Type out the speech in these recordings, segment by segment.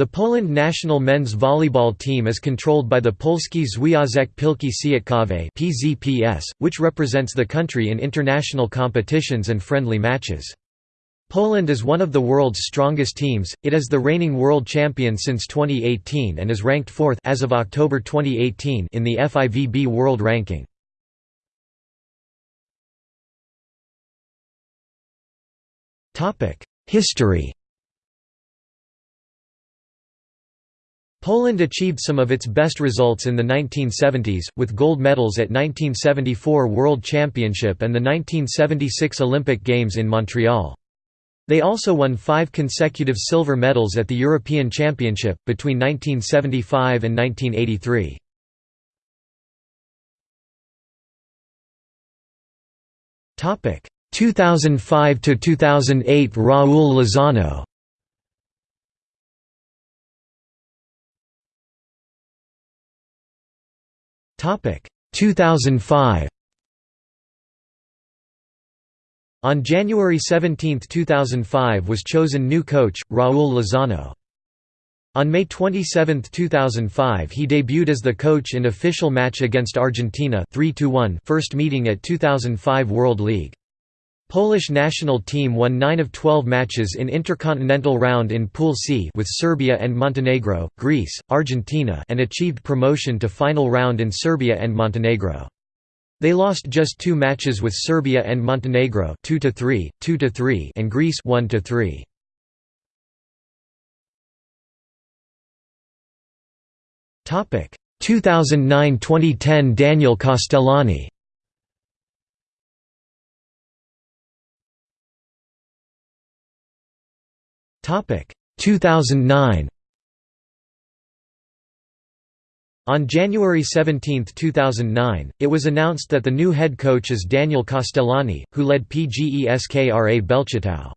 The Poland national men's volleyball team is controlled by the Polski Związek Piłki Siatkowej (PZPS), which represents the country in international competitions and friendly matches. Poland is one of the world's strongest teams. It is the reigning world champion since 2018 and is ranked 4th as of October 2018 in the FIVB World Ranking. Topic: History Poland achieved some of its best results in the 1970s, with gold medals at 1974 World Championship and the 1976 Olympic Games in Montreal. They also won five consecutive silver medals at the European Championship, between 1975 and 1983. Topic 2005 to 2008 Raul Lozano Topic 2005 On January 17, 2005 was chosen new coach, Raul Lozano. On May 27, 2005 he debuted as the coach in official match against Argentina 3 first meeting at 2005 World League. Polish national team won 9 of 12 matches in intercontinental round in Pool C with Serbia and Montenegro, Greece, Argentina and achieved promotion to final round in Serbia and Montenegro. They lost just two matches with Serbia and Montenegro 2 to 3, 2 to 3 and Greece 1 to 3. Topic 2009-2010 Daniel Castellani Topic 2009 On January 17, 2009, it was announced that the new head coach is Daniel Castellani, who led PGE Skra Bełchatów.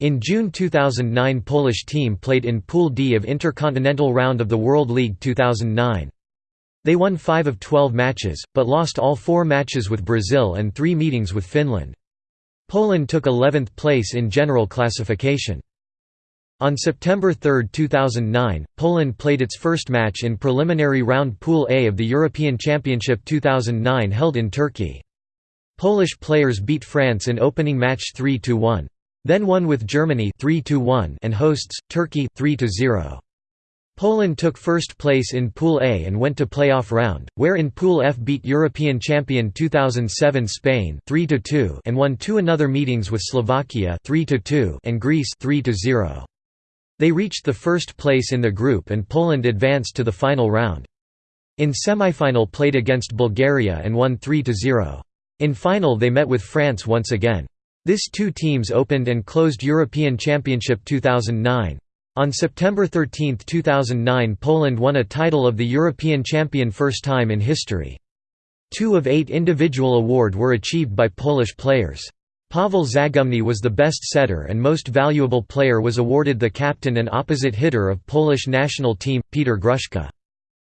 In June 2009 Polish team played in Pool D of Intercontinental Round of the World League 2009. They won 5 of 12 matches, but lost all four matches with Brazil and three meetings with Finland. Poland took 11th place in general classification. On September 3, 2009, Poland played its first match in preliminary round Pool A of the European Championship 2009 held in Turkey. Polish players beat France in opening match 3–1. Then won with Germany 3–1 and hosts, Turkey 3–0. Poland took first place in Pool A and went to playoff round, where in Pool F beat European champion 2007 Spain 3 and won two another meetings with Slovakia 3 and Greece 3 -0. They reached the first place in the group and Poland advanced to the final round. In semifinal played against Bulgaria and won 3–0. In final they met with France once again. This two teams opened and closed European Championship 2009. On September 13, 2009 Poland won a title of the European champion first time in history. Two of eight individual award were achieved by Polish players. Pavel Zagumny was the best setter and most valuable player was awarded the captain and opposite hitter of Polish national team, Peter Gruszka.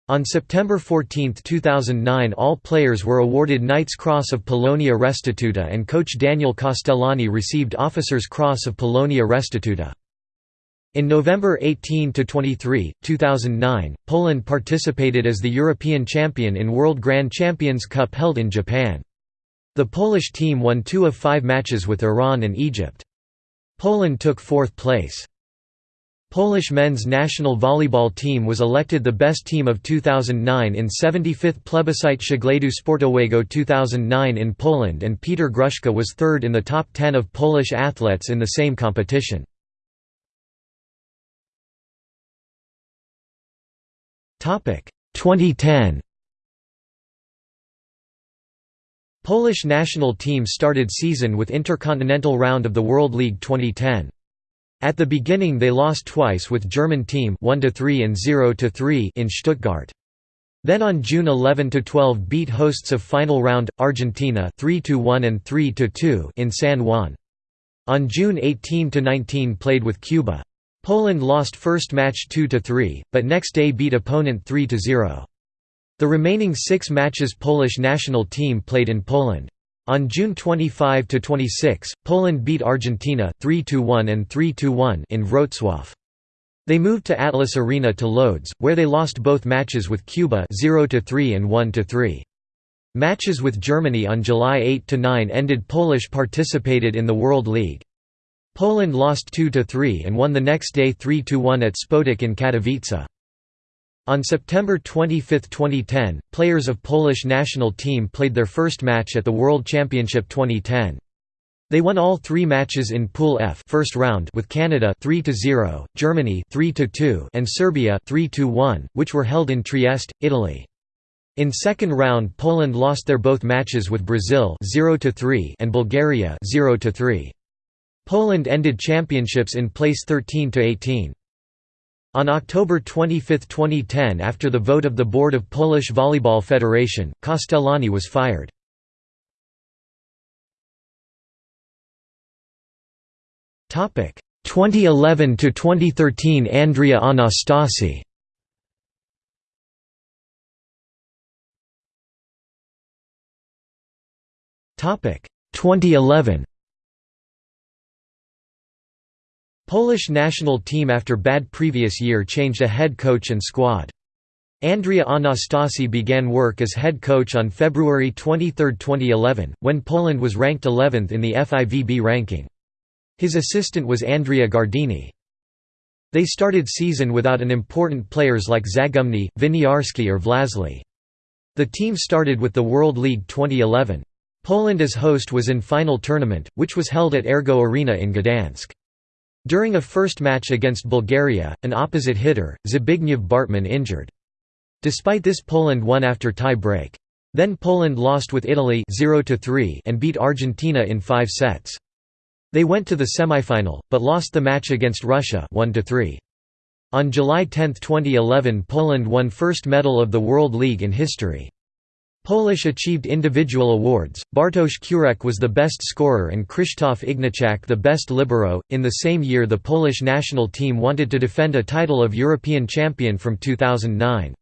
On September 14, 2009 all players were awarded Knight's Cross of Polonia Restituta and coach Daniel Castellani received Officer's Cross of Polonia Restituta. In November 18–23, 2009, Poland participated as the European champion in World Grand Champions Cup held in Japan. The Polish team won two of five matches with Iran and Egypt. Poland took fourth place. Polish men's national volleyball team was elected the best team of 2009 in 75th Plebiscite Przeglądu Sportowego 2009 in Poland and Peter Gruszka was third in the top 10 of Polish athletes in the same competition. Topic 2010 Polish national team started season with intercontinental round of the World League 2010. At the beginning they lost twice with German team 1–3 and 0–3 in Stuttgart. Then on June 11–12 beat hosts of final round, Argentina 3–1 and 3–2 in San Juan. On June 18–19 played with Cuba. Poland lost first match 2–3, but next day beat opponent 3–0. The remaining six matches Polish national team played in Poland. On June 25 to 26, Poland beat Argentina 3–1 and 3–1 in Wrocław. They moved to Atlas Arena to Lodz, where they lost both matches with Cuba 0–3 and 1–3. Matches with Germany on July 8 to 9 ended Polish participated in the World League. Poland lost 2–3 and won the next day 3–1 at Spodek in Katowice. On September 25, 2010, players of Polish national team played their first match at the World Championship 2010. They won all three matches in Pool F first round with Canada 3–0, Germany 3–2 and Serbia 3–1, which were held in Trieste, Italy. In second round Poland lost their both matches with Brazil 0–3 and Bulgaria 0–3. Poland ended championships in place 13 to 18. On October 25, 2010 after the vote of the board of Polish Volleyball Federation, Castellani was fired. Topic. 2011 to 2013 Andrea Anastasi. Topic. 2011 Polish national team after bad previous year changed a head coach and squad. Andrea Anastasi began work as head coach on February 23, 2011, when Poland was ranked 11th in the FIVB ranking. His assistant was Andrea Gardini. They started season without an important players like Zagumny, Winiarski or Wlazły. The team started with the World League 2011. Poland as host was in final tournament, which was held at Ergo Arena in Gdansk. During a first match against Bulgaria, an opposite hitter, Zbigniew Bartman injured. Despite this Poland won after tie break. Then Poland lost with Italy 0 and beat Argentina in five sets. They went to the semifinal, but lost the match against Russia 1 -3. On July 10, 2011 Poland won first medal of the World League in history. Polish achieved individual awards, Bartosz Kurek was the best scorer and Krzysztof Ignaczak the best libero. In the same year the Polish national team wanted to defend a title of European champion from 2009.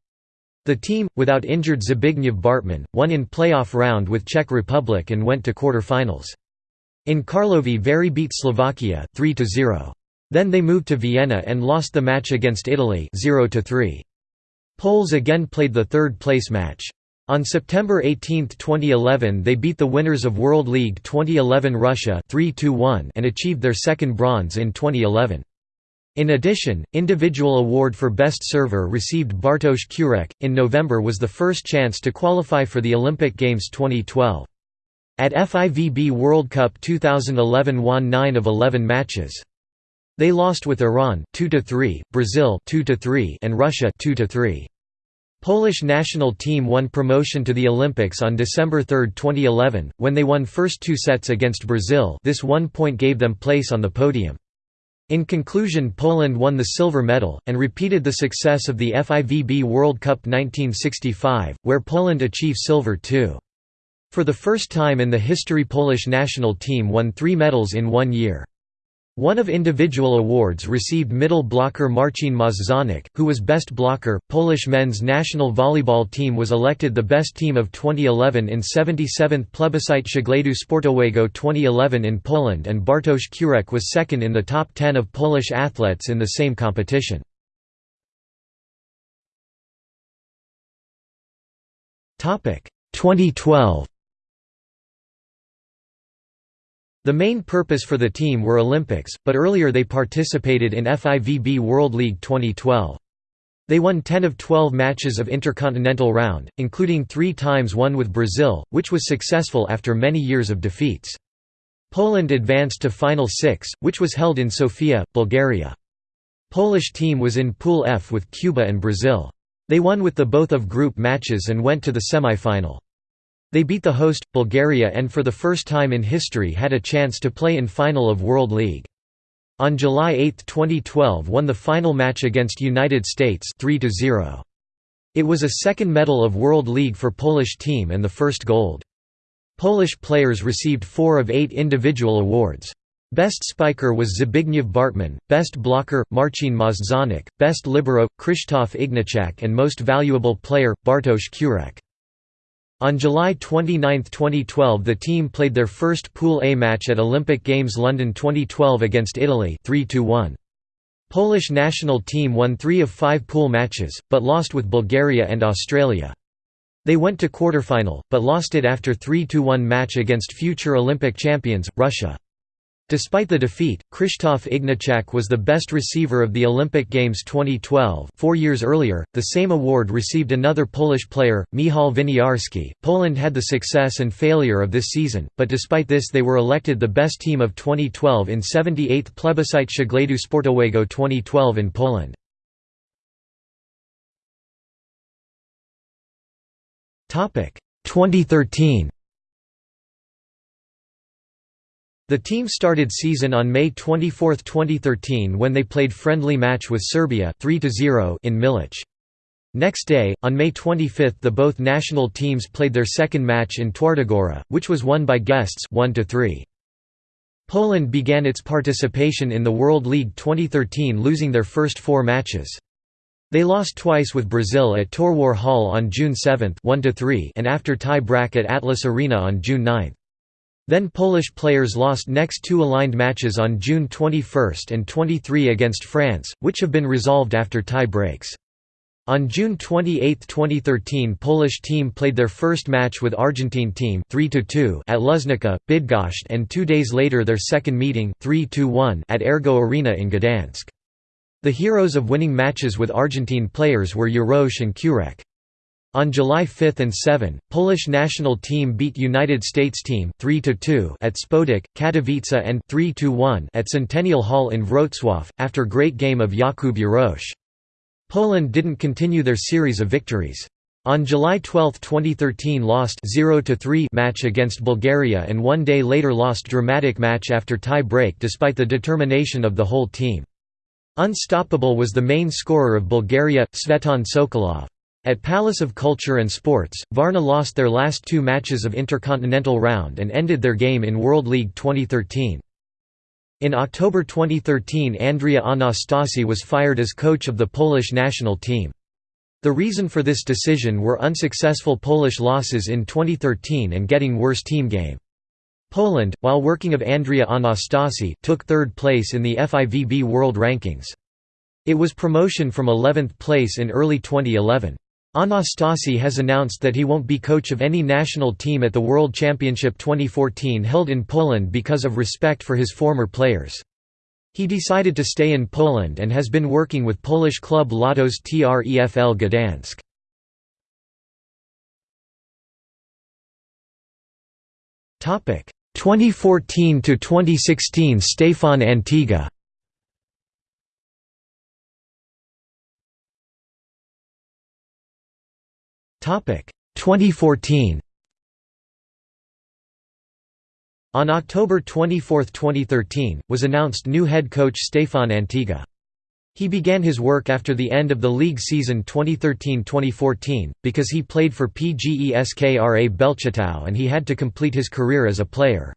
The team, without injured Zbigniew Bartman, won in playoff round with Czech Republic and went to quarter-finals. In Karlovy Vary beat Slovakia 3 0. Then they moved to Vienna and lost the match against Italy 0 3. Poles again played the third place match. On September 18, 2011 they beat the winners of World League 2011 Russia 3 and achieved their second bronze in 2011. In addition, individual award for best server received Bartosz Kurek. In November was the first chance to qualify for the Olympic Games 2012. At FIVB World Cup 2011 won 9 of 11 matches. They lost with Iran 2–3, Brazil 2–3 and Russia 2–3. Polish national team won promotion to the Olympics on December 3, 2011, when they won first two sets against Brazil this one point gave them place on the podium. In conclusion Poland won the silver medal, and repeated the success of the FIVB World Cup 1965, where Poland achieved silver too. For the first time in the history Polish national team won three medals in one year. One of individual awards received middle blocker Marcin Możdżonek, who was best blocker. Polish men's national volleyball team was elected the best team of 2011 in 77th Plebiscite Przeglądu Sportowego 2011 in Poland and Bartosz Kurek was second in the top 10 of Polish athletes in the same competition. Topic 2012 The main purpose for the team were Olympics, but earlier they participated in FIVB World League 2012. They won 10 of 12 matches of Intercontinental Round, including three times one with Brazil, which was successful after many years of defeats. Poland advanced to Final Six, which was held in Sofia, Bulgaria. Polish team was in Pool F with Cuba and Brazil. They won with the both of group matches and went to the semi-final. They beat the host, Bulgaria and for the first time in history had a chance to play in final of World League. On July 8, 2012 won the final match against United States 3 -0. It was a second medal of World League for Polish team and the first gold. Polish players received four of eight individual awards. Best spiker was Zbigniew Bartman, best blocker, Marcin Możdżonek, best libero, Krzysztof Ignaczak and most valuable player, Bartosz Kurek. On July 29, 2012 the team played their first Pool A match at Olympic Games London 2012 against Italy 3 -1. Polish national team won three of five pool matches, but lost with Bulgaria and Australia. They went to quarterfinal, but lost it after 3–1 match against future Olympic champions, Russia. Despite the defeat, Krzysztof Ignaczak was the best receiver of the Olympic Games 2012 four years earlier, the same award received another Polish player, Michał Winiarski. Poland had the success and failure of this season, but despite this they were elected the best team of 2012 in 78th Plebiscite Przeglądu Sportowego 2012 in Poland. Topic 2013 The team started season on May 24, 2013 when they played friendly match with Serbia 3 in Milicz. Next day, on May 25 the both national teams played their second match in Twardogora, which was won by guests 1 -3. Poland began its participation in the World League 2013 losing their first four matches. They lost twice with Brazil at Torwar Hall on June 7 1 and after tie-break at Atlas Arena on June 9. Then Polish players lost next two aligned matches on June 21 and 23 against France, which have been resolved after tie breaks. On June 28, 2013 Polish team played their first match with Argentine team 3 at Luznica, Bydgoszcz and two days later their second meeting 3 at Ergo Arena in Gdansk. The heroes of winning matches with Argentine players were Jarosz and Kurek. On July 5 and 7, Polish national team beat United States team 3–2 at Spodek, Katowice and 3–1 at Centennial Hall in Wrocław, after great game of Jakub Jarosz. Poland didn't continue their series of victories. On July 12, 2013 lost 0–3 match against Bulgaria and one day later lost dramatic match after tie break despite the determination of the whole team. Unstoppable was the main scorer of Bulgaria, Tsvetan Sokolov. At Palace of Culture and Sports, Varna lost their last two matches of Intercontinental Round and ended their game in World League 2013. In October 2013 Andrea Anastasi was fired as coach of the Polish national team. The reason for this decision were unsuccessful Polish losses in 2013 and getting worse team game. Poland, while working of Andrea Anastasi, took third place in the FIVB World Rankings. It was promotion from 11th place in early 2011. Anastasi has announced that he won't be coach of any national team at the World Championship 2014 held in Poland because of respect for his former players. He decided to stay in Poland and has been working with Polish club Lotos Trefl Gdansk. Topic 2014 to 2016 Stefan Antiga 2014. On October 24, 2013, was announced new head coach Stefan Antiga. He began his work after the end of the league season 2013–2014, because he played for PGE Skra Bełchatów and he had to complete his career as a player.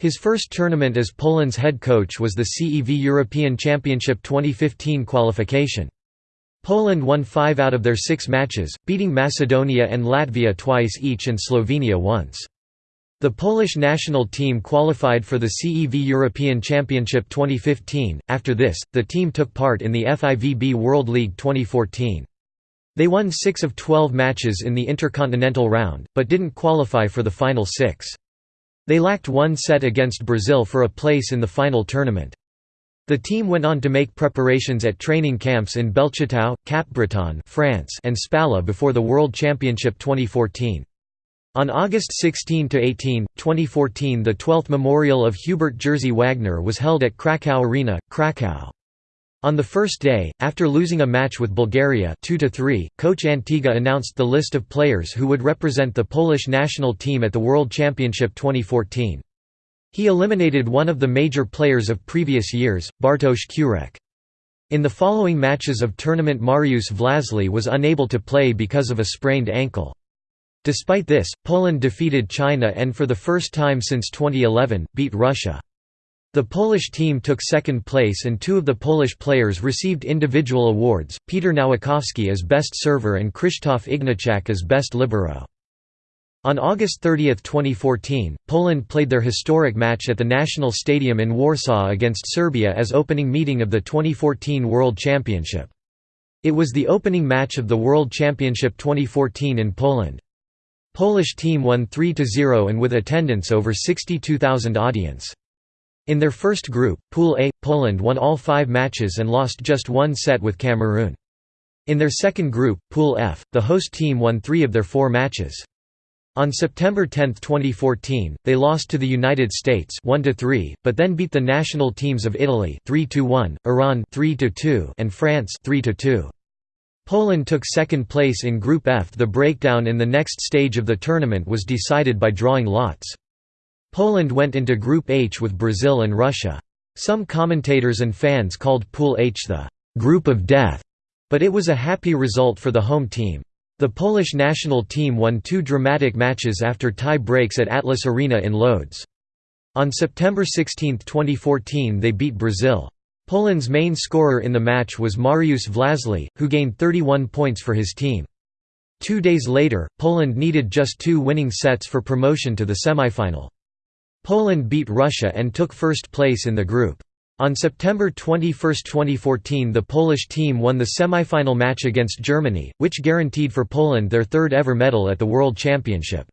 His first tournament as Poland's head coach was the CEV European Championship 2015 qualification. Poland won five out of their six matches, beating Macedonia and Latvia twice each and Slovenia once. The Polish national team qualified for the CEV European Championship 2015. After this, the team took part in the FIVB World League 2014. They won 6 of 12 matches in the intercontinental round, but didn't qualify for the final 6. They lacked one set against Brazil for a place in the final tournament. The team went on to make preparations at training camps in Bełchatów, Capbreton France and Spała before the World Championship 2014. On August 16–18, 2014 the 12th memorial of Hubert Jerzy Wagner was held at Krakow Arena, Krakow. On the first day, after losing a match with Bulgaria 2–3, coach Antiga announced the list of players who would represent the Polish national team at the World Championship 2014. He eliminated one of the major players of previous years, Bartosz Kurek. In the following matches of tournament Mariusz Wlazły was unable to play because of a sprained ankle. Despite this, Poland defeated China and for the first time since 2011, beat Russia. The Polish team took second place and two of the Polish players received individual awards, Peter Nowakowski as best server and Krzysztof Ignaczak as best libero. On August 30, 2014, Poland played their historic match at the National Stadium in Warsaw against Serbia as opening meeting of the 2014 World Championship. It was the opening match of the World Championship 2014 in Poland. Polish team won 3–0 and with attendance over 62,000 audience. In their first group, Pool A, Poland won all five matches and lost just one set with Cameroon. In their second group, Pool F, the host team won three of their four matches. On September 10, 2014, they lost to the United States 1-3, but then beat the national teams of Italy 3-1, Iran 3-2, and France 3-2. Poland took second place in Group F. The breakdown in the next stage of the tournament was decided by drawing lots. Poland went into Group H with Brazil and Russia. Some commentators and fans called Pool H the «group of death», but it was a happy result for the home team. The Polish national team won two dramatic matches after tie breaks at Atlas Arena in Lodz. On September 16, 2014 they beat Brazil. Poland's main scorer in the match was Mariusz Wlazły, who gained 31 points for his team. Two days later, Poland needed just two winning sets for promotion to the semifinal. Poland beat Russia and took first place in the group. On September 21, 2014 the Polish team won the semi-final match against Germany, which guaranteed for Poland their third ever medal at the World Championship.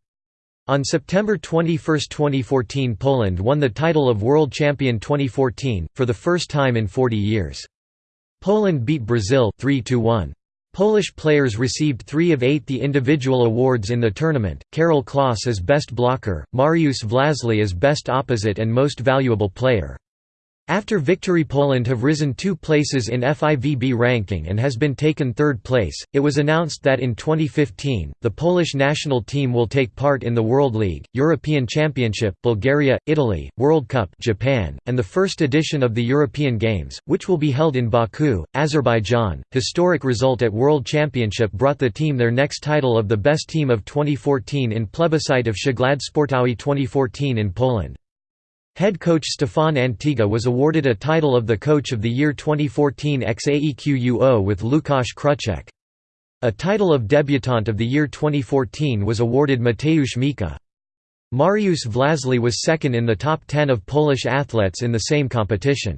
On September 21, 2014 Poland won the title of World Champion 2014, for the first time in 40 years. Poland beat Brazil 3 -1. Polish players received three of eight the individual awards in the tournament, Karol Klas as Best Blocker, Mariusz Wlazły as Best Opposite and Most Valuable Player. After victory Poland have risen two places in FIVB ranking and has been taken third place, it was announced that in 2015, the Polish national team will take part in the World League, European Championship Bulgaria, Italy, World Cup Japan, and the first edition of the European Games, which will be held in Baku, Azerbaijan. Historic result at World Championship brought the team their next title of the best team of 2014 in plebiscite of Szegłady Sportowy 2014 in Poland. Head coach Stefan Antiga was awarded a title of the Coach of the Year 2014 ex-AEQUO with Lukasz Kruczek. A title of Debutant of the Year 2014 was awarded Mateusz Mika. Mariusz Wlazły was second in the top 10 of Polish athletes in the same competition.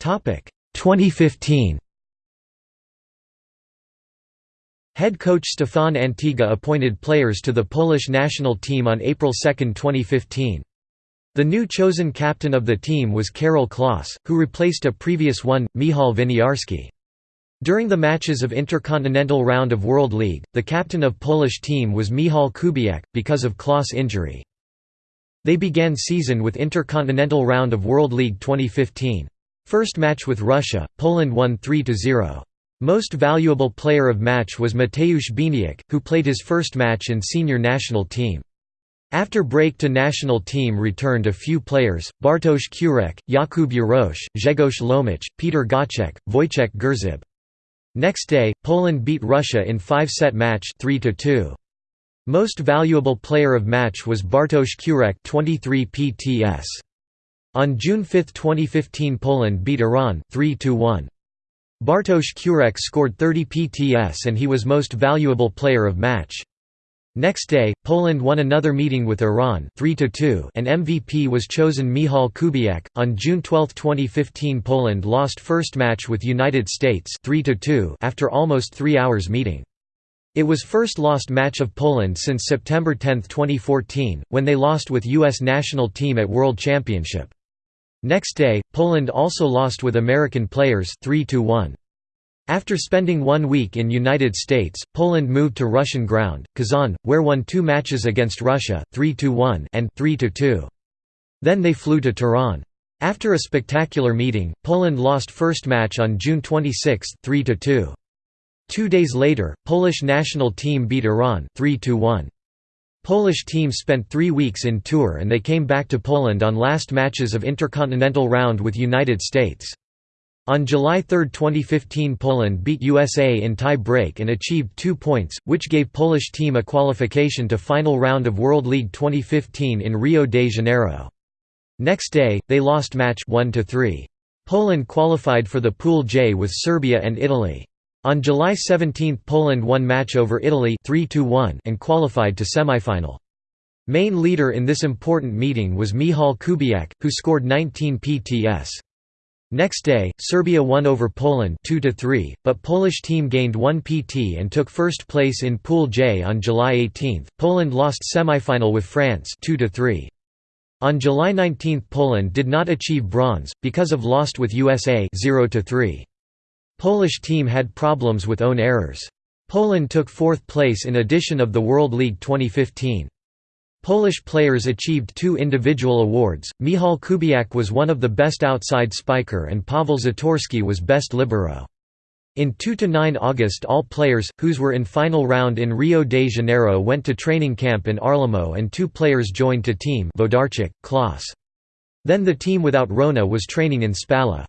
Topic 2015 Head coach Stefan Antiga appointed players to the Polish national team on April 2, 2015. The new chosen captain of the team was Karol Klas, who replaced a previous one, Michał Winiarski. During the matches of Intercontinental Round of World League, the captain of Polish team was Michał Kubiak, because of Klas injury. They began season with Intercontinental Round of World League 2015. First match with Russia, Poland won 3–0. Most valuable player of match was Mateusz Bieniek, who played his first match in senior national team. After break to national team returned a few players, Bartosz Kurek, Jakub Jarosz, Grzegorz Łomacz, Peter Gacek, Wojciech Grzyb. Next day, Poland beat Russia in five-set match 3 -2. Most valuable player of match was Bartosz Kurek 23 PTS. On June 5, 2015 Poland beat Iran 3 -1. Bartosz Kurek scored 30 PTS and he was most valuable player of match. Next day, Poland won another meeting with Iran 3 and MVP was chosen Michał Kubiak. On June 12, 2015 Poland lost first match with United States 3 after almost three hours meeting. It was first lost match of Poland since September 10, 2014, when they lost with U.S. national team at World Championship. Next day, Poland also lost with American players 3 -1. After spending one week in United States, Poland moved to Russian ground, Kazan, where won two matches against Russia 3–1 and 3–2. Then they flew to Tehran. After a spectacular meeting, Poland lost first match on June 26 3–2. Two days later, Polish national team beat Iran 3–1. Polish team spent three weeks in tour and they came back to Poland on last matches of Intercontinental Round with United States. On July 3, 2015 Poland beat USA in tie break and achieved two points, which gave Polish team a qualification to final round of World League 2015 in Rio de Janeiro. Next day, they lost match 1 -3. Poland qualified for the Pool J with Serbia and Italy. On July 17 Poland won match over Italy 3 and qualified to semifinal. Main leader in this important meeting was Michal Kubiak, who scored 19 PTS. Next day, Serbia won over Poland 2 but Polish team gained 1 PT and took first place in Pool J on July 18. Poland lost semifinal with France 2 3. On July 19 Poland did not achieve bronze, because of lost with USA 0 3. Polish team had problems with own errors. Poland took fourth place in edition of the World League 2015. Polish players achieved two individual awards, Michal Kubiak was one of the best outside spiker and Pavel Zatorski was best libero. In 2–9 August all players, whose were in final round in Rio de Janeiro went to training camp in Arlamo and two players joined to team Vodarchik, Klaus. Then the team without Rona was training in Spala.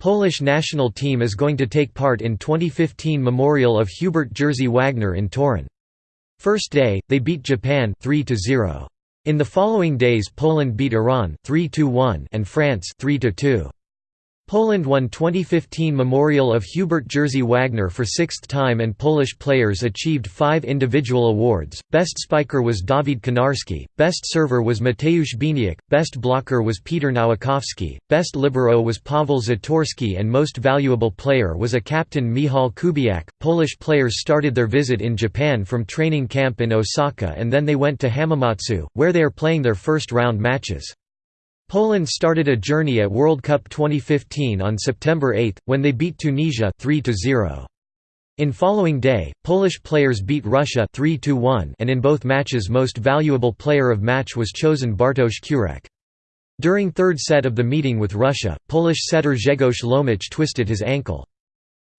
Polish national team is going to take part in 2015 Memorial of Hubert Jerzy Wagner in Torun. First day, they beat Japan 3 -0. In the following days Poland beat Iran 3 and France 3 -2. Poland won 2015 Memorial of Hubert Jerzy Wagner for sixth time and Polish players achieved five individual awards, Best Spiker was Dawid Konarski, Best Server was Mateusz Bieniek, Best Blocker was Peter Nowakowski, Best Libero was Pavel Zatorski and Most Valuable Player was a captain Michal Kubiak. Polish players started their visit in Japan from training camp in Osaka and then they went to Hamamatsu, where they are playing their first round matches. Poland started a journey at World Cup 2015 on September 8, when they beat Tunisia 3 -0. In following day, Polish players beat Russia 3–1 and in both matches most valuable player of match was chosen Bartosz Kurek. During third set of the meeting with Russia, Polish setter Grzegorz Łomacz twisted his ankle.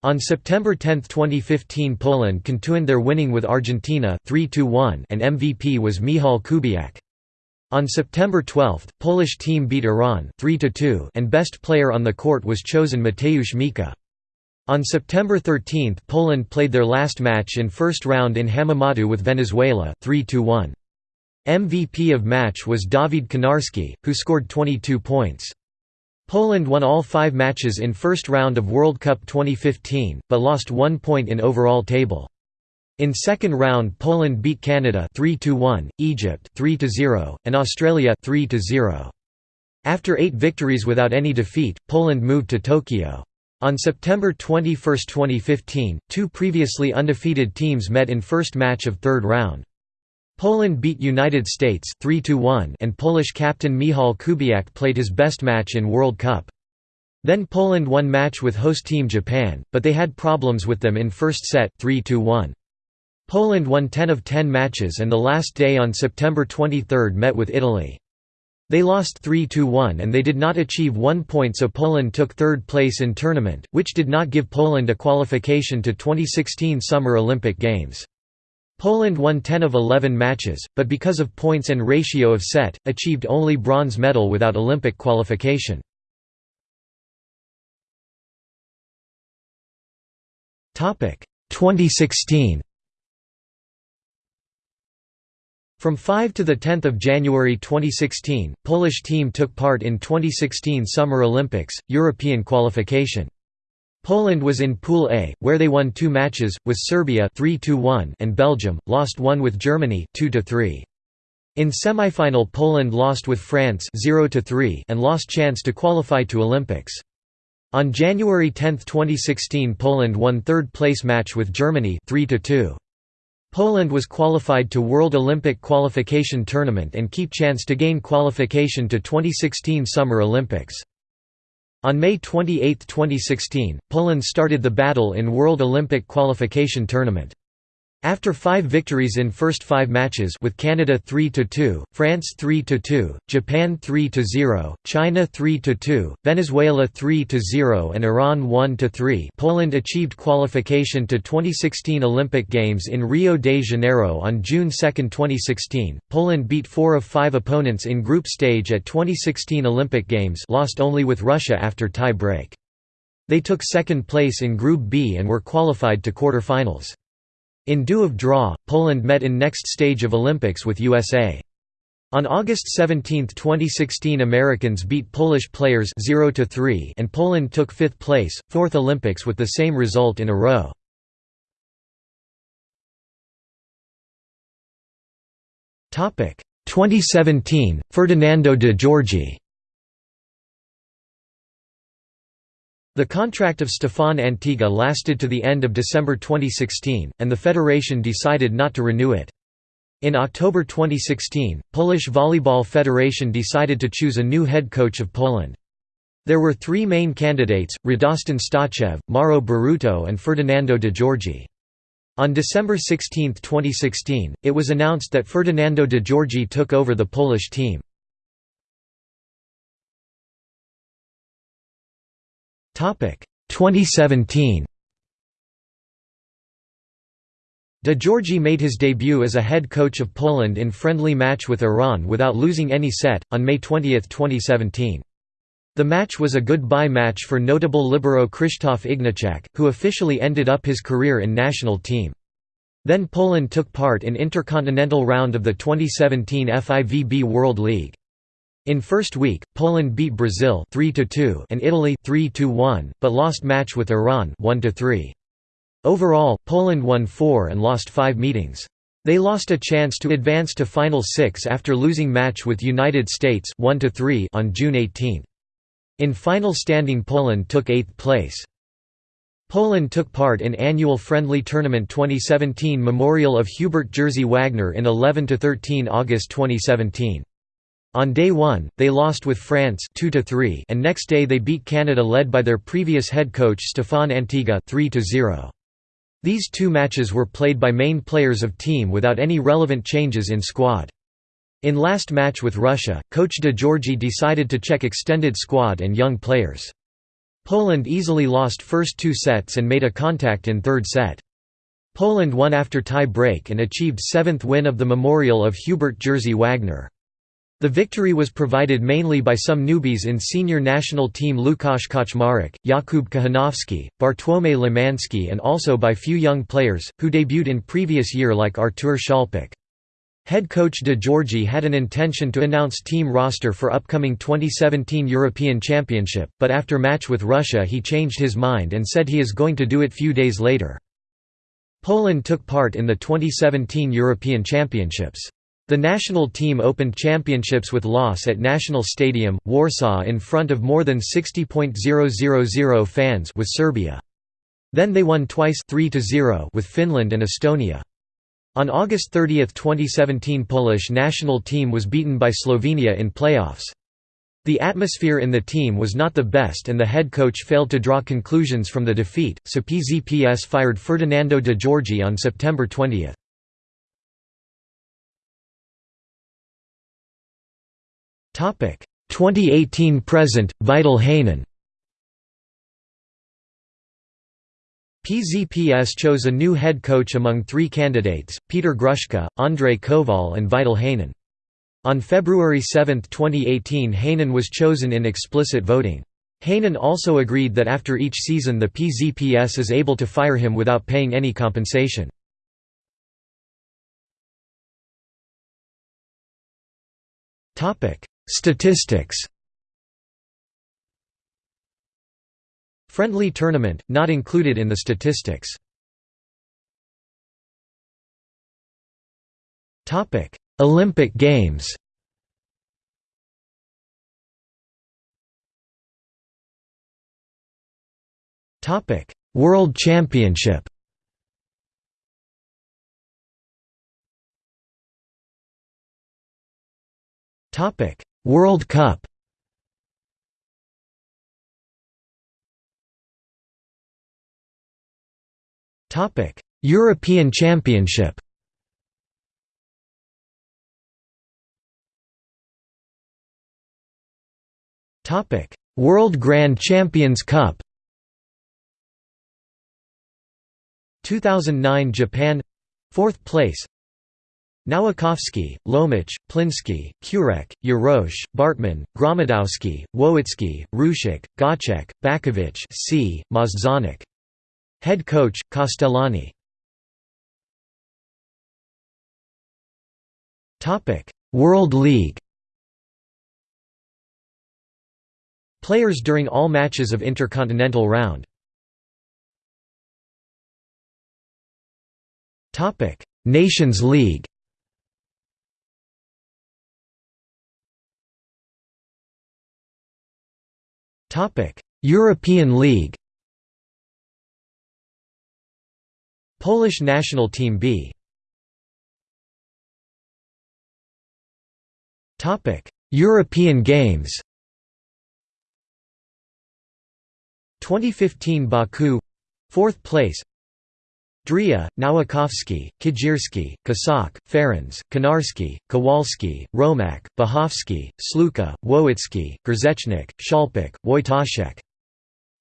On September 10, 2015 Poland continued their winning with Argentina 3–1 and MVP was Michal Kubiak. On September 12, Polish team beat Iran 3–2 and best player on the court was chosen Mateusz Mika. On September 13 Poland played their last match in first round in Hamamatsu with Venezuela 3 -1. MVP of match was Dawid Konarski, who scored 22 points. Poland won all five matches in first round of World Cup 2015, but lost one point in overall table. In second round Poland beat Canada 3–1, Egypt 3–0, and Australia 3–0. After eight victories without any defeat, Poland moved to Tokyo. On September 21, 2015, two previously undefeated teams met in first match of third round. Poland beat United States 3–1 and Polish captain Michal Kubiak played his best match in World Cup. Then Poland won match with host team Japan, but they had problems with them in first set 3 -1. Poland won 10 of 10 matches and the last day on September 23 met with Italy. They lost 3–1 and they did not achieve one point so Poland took third place in tournament, which did not give Poland a qualification to 2016 Summer Olympic Games. Poland won 10 of 11 matches, but because of points and ratio of set, achieved only bronze medal without Olympic qualification. Topic 2016 From 5 to 10 January 2016, Polish team took part in 2016 Summer Olympics, European qualification. Poland was in Pool A, where they won two matches, with Serbia 3 and Belgium, lost one with Germany 2 -3. In semifinal Poland lost with France 0 and lost chance to qualify to Olympics. On January 10, 2016 Poland won third place match with Germany 3 -2. Poland was qualified to World Olympic Qualification Tournament and keep chance to gain qualification to 2016 Summer Olympics. On May 28, 2016, Poland started the battle in World Olympic Qualification Tournament. After five victories in first five matches with Canada 3–2, France 3–2, Japan 3–0, China 3–2, Venezuela 3–0 and Iran 1–3 Poland achieved qualification to 2016 Olympic Games in Rio de Janeiro on June 2, 2016. Poland beat four of five opponents in group stage at 2016 Olympic Games lost only with Russia after tie break. They took second place in Group B and were qualified to quarter-finals. In lieu of draw, Poland met in next stage of Olympics with USA. On August 17, 2016 Americans beat Polish players 0–3 and Poland took fifth place, fourth Olympics with the same result in a row. Topic 2017, Ferdinando de Giorgi The contract of Stefan Antiga lasted to the end of December 2016, and the federation decided not to renew it. In October 2016, Polish Volleyball Federation decided to choose a new head coach of Poland. There were three main candidates, Radostin Stoychev, Mauro Berruto and Ferdinando de Giorgi. On December 16, 2016, it was announced that Ferdinando de Giorgi took over the Polish team. 2017. De Giorgi made his debut as a head coach of Poland in friendly match with Iran without losing any set, on May 20, 2017. The match was a goodbye match for notable libero Krzysztof Ignaczak, who officially ended up his career in national team. Then Poland took part in intercontinental round of the 2017 FIVB World League. In first week, Poland beat Brazil 3 and Italy 3 but lost match with Iran 1 -3. Overall, Poland won 4 and lost 5 meetings. They lost a chance to advance to Final 6 after losing match with United States 1 3 on June 18. In final standing Poland took 8th place. Poland took part in annual friendly tournament 2017 Memorial of Hubert Jerzy Wagner in 11–13 August 2017. On day 1, they lost with France 2 -3 and next day they beat Canada led by their previous head coach Stefan Antiga 3 -0. These two matches were played by main players of team without any relevant changes in squad. In last match with Russia, coach De Giorgi decided to check extended squad and young players. Poland easily lost first two sets and made a contact in third set. Poland won after tie break and achieved seventh win of the Memorial of Hubert Jerzy Wagner. The victory was provided mainly by some newbies in senior national team Lukasz Kaczmarek, Jakub Kochanowski, Bartłomiej Lemanski and also by few young players, who debuted in previous year like Artur Szalpik. Head coach De Giorgi had an intention to announce team roster for upcoming 2017 European Championship, but after match with Russia he changed his mind and said he is going to do it few days later. Poland took part in the 2017 European Championships. The national team opened championships with loss at National Stadium, Warsaw in front of more than 60.000 fans with Serbia. Then they won twice 3 with Finland and Estonia. On August 30, 2017 Polish national team was beaten by Slovenia in playoffs. The atmosphere in the team was not the best and the head coach failed to draw conclusions from the defeat, so PZPS fired Ferdinando de Giorgi on September 20. 2018 present Vital Heynen PZPS chose a new head coach among three candidates, Peter Gruszka, Andrei Koval and Vital Heynen. On February 7, 2018 Heynen was chosen in explicit voting. Heynen also agreed that after each season the PZPS is able to fire him without paying any compensation. Statistics. Friendly tournament, not included in the statistics. Topic. Olympic Games. Topic. World Championship World Cup Topic: European Championship. Topic: World Grand Champions Cup. 2009 Japan 4th place Nowakowski, Lomacz, Plinski, Kurek, Jarosz, Bartman, Gromadowski, Wowicki, Rushik, Gacek, Bakovic C. Możdżonek Head coach, Castellani. World League. Players during all matches of Intercontinental Round. Nations League European League Polish national team B. European Games 2015 Baku 4th place Dria, Nowakowski, Kajirski, Kasak, Ferens, Konarski, Kowalski, Romak, Bahovsky, Sluka, Wojcicki, Grzechnik, Szalpik, Wojtaszek.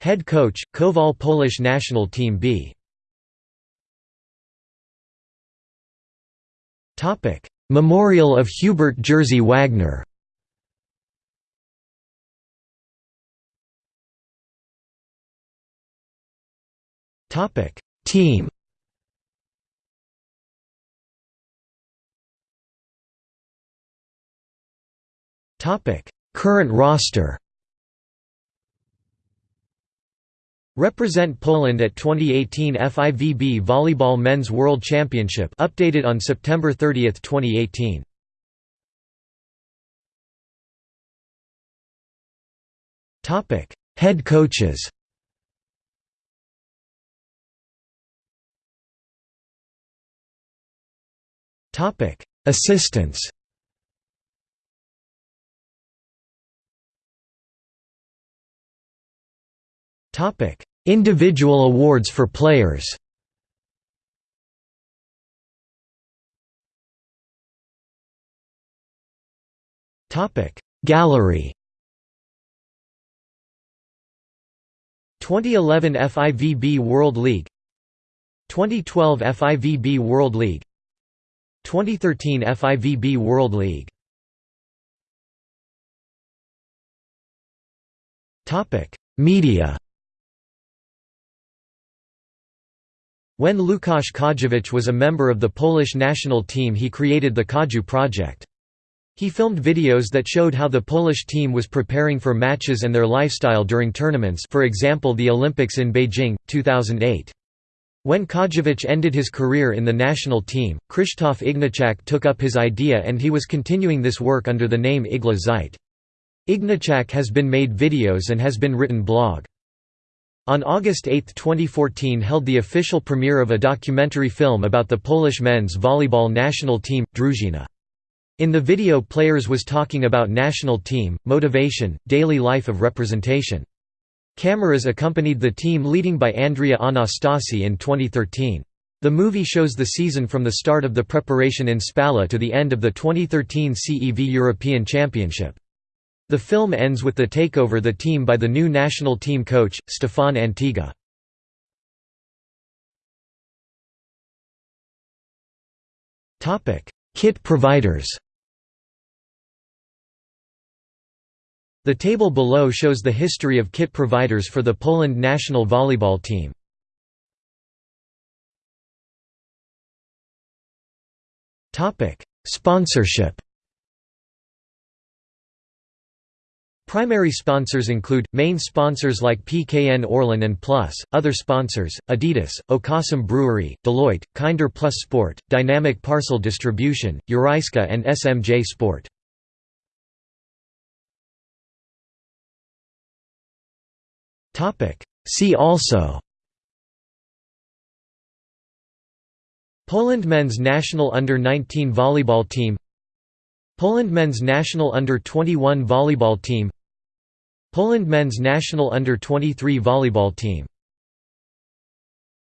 Head coach, Kowal Polish national team B. Memorial of Hubert Jerzy Wagner. Team Current roster Represent Poland at 2018 FIVB Volleyball Men's World Championship updated on September 30, 2018. Topic: Head coaches. Topic: Assistants. Individual awards for players. Gallery. 2011 FIVB World League. 2012 FIVB World League. 2013 FIVB World League. Media When Łukasz Kadziewicz was a member of the Polish national team he created the Kadziu project. He filmed videos that showed how the Polish team was preparing for matches and their lifestyle during tournaments for example the Olympics in Beijing, 2008. When Kadziewicz ended his career in the national team, Krzysztof Ignaczak took up his idea and he was continuing this work under the name Igła Szyje. Ignaczak has been made videos and has been written blog. On August 8, 2014 held the official premiere of a documentary film about the Polish men's volleyball national team, Drużyna. In the video players was talking about national team, motivation, daily life of representation. Cameras accompanied the team leading by Andrea Anastasi in 2013. The movie shows the season from the start of the preparation in Spała to the end of the 2013 CEV European Championship. The film ends with the takeover the team by the new national team coach, Stefan Antiga. Kit providers The table below shows the history of kit providers for the Poland national volleyball team. Sponsorship Primary sponsors include, main sponsors like PKN Orlen and Plus, other sponsors, Adidas, Okocim Brewery, Deloitte, Kinder Plus Sport, Dynamic Parcel Distribution, Uriska and SMJ Sport. See also Poland men's national under-19 volleyball team Poland men's national under-21 volleyball team Poland men's national under-23 volleyball team